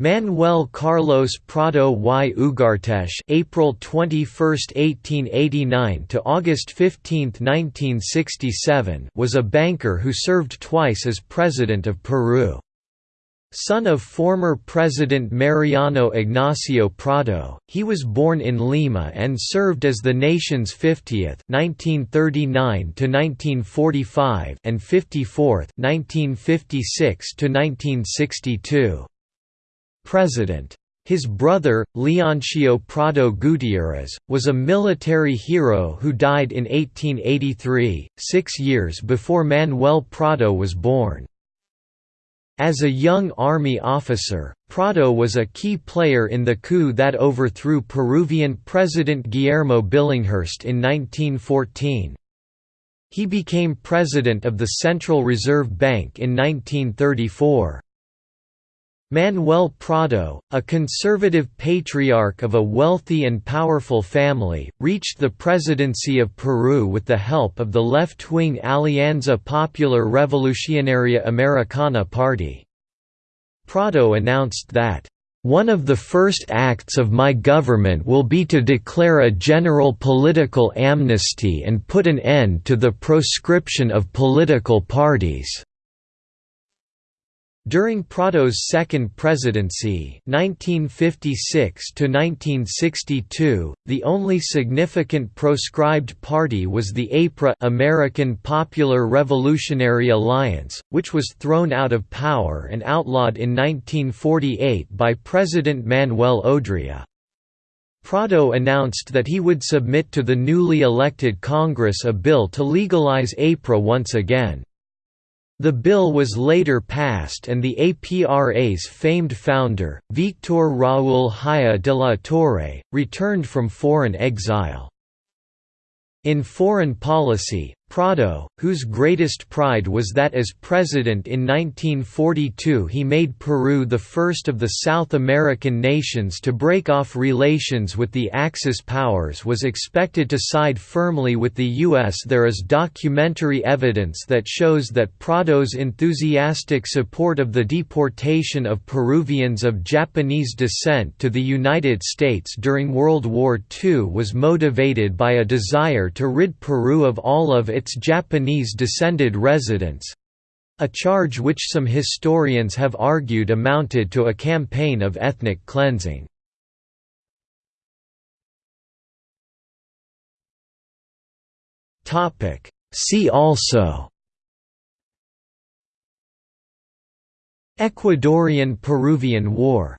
Manuel Carlos Prado y Ugarteche April 21, 1889 to August 15, 1967 was a banker who served twice as president of Peru. Son of former President Mariano Ignacio Prado, he was born in Lima and served as the nation's 50th (1939–1945) and 54th (1956–1962) president. His brother, Leoncio Prado Gutierrez, was a military hero who died in 1883, six years before Manuel Prado was born. As a young army officer, Prado was a key player in the coup that overthrew Peruvian President Guillermo Billinghurst in 1914. He became president of the Central Reserve Bank in 1934. Manuel Prado, a conservative patriarch of a wealthy and powerful family, reached the presidency of Peru with the help of the left-wing Alianza Popular Revolucionaria Americana party. Prado announced that, "...one of the first acts of my government will be to declare a general political amnesty and put an end to the proscription of political parties." During Prado's second presidency 1956 the only significant proscribed party was the APRA American Popular Revolutionary Alliance, which was thrown out of power and outlawed in 1948 by President Manuel Odria. Prado announced that he would submit to the newly elected Congress a bill to legalize APRA once again. The bill was later passed and the APRA's famed founder, Victor Raúl Haya de la Torre, returned from foreign exile. In foreign policy, Prado, whose greatest pride was that as president in 1942 he made Peru the first of the South American nations to break off relations with the Axis powers was expected to side firmly with the U.S. There is documentary evidence that shows that Prado's enthusiastic support of the deportation of Peruvians of Japanese descent to the United States during World War II was motivated by a desire to rid Peru of all of its its Japanese-descended residents—a charge which some historians have argued amounted to a campaign of ethnic cleansing. See also Ecuadorian–Peruvian War